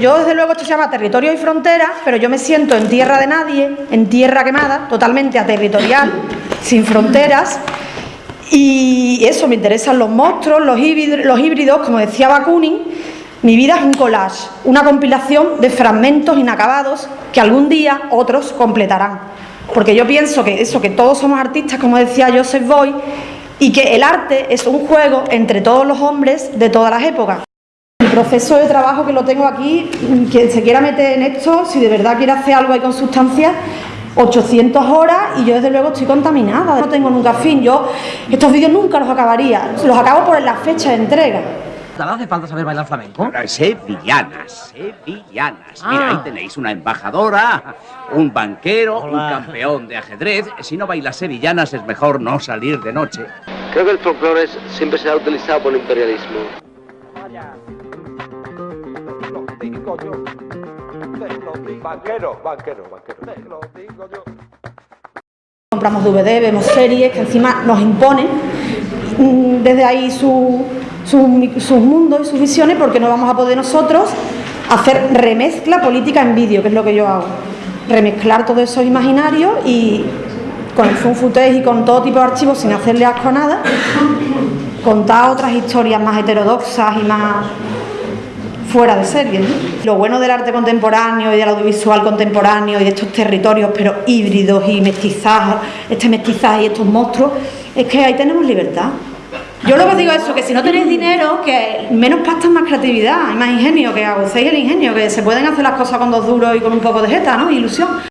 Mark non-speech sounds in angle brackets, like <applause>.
Yo desde luego esto se llama territorio y frontera, pero yo me siento en tierra de nadie, en tierra quemada, totalmente aterritorial, <laughs> sin fronteras. Y eso, me interesan los monstruos, los híbridos, los híbridos como decía Bakunin, mi vida es un collage, una compilación de fragmentos inacabados que algún día otros completarán. Porque yo pienso que eso, que todos somos artistas, como decía Joseph Boy, y que el arte es un juego entre todos los hombres de todas las épocas. El proceso de trabajo que lo tengo aquí, quien se quiera meter en esto, si de verdad quiere hacer algo ahí con sustancias, 800 horas y yo desde luego estoy contaminada, no tengo nunca fin, yo estos vídeos nunca los acabaría, los acabo por la fecha de entrega. ¿Nada hace falta saber bailar flamenco? Sevillanas, sevillanas. Mira, Ah. ahí tenéis una embajadora, un banquero, un campeón de ajedrez. Si no bailas sevillanas es mejor no salir de noche. Creo que el folclore siempre se ha utilizado por el imperialismo. Banquero, banquero, banquero. Te lo digo yo. Compramos DVD, vemos series que encima nos imponen mm, desde ahí su- su- sus mundos y sus visiones porque no vamos a poder nosotros hacer remezcla política en vídeo, que es lo que yo hago. Remezclar todos esos imaginarios y con el fun footage y con todo tipo de archivos sin hacerle asco a nada, contar otras historias más heterodoxas y más fuera de serie. ¿no? Lo bueno del arte contemporáneo y del audiovisual contemporáneo y de estos territorios, pero híbridos y mestizajes, este mestizaje y estos monstruos, es que ahí tenemos libertad. Yo lo que digo es eso, que si no tenéis dinero, que menos pasta más creatividad, más ingenio, que agucéis el ingenio, que se pueden hacer las cosas con dos duros y con un poco de jeta, ¿no? Ilusión.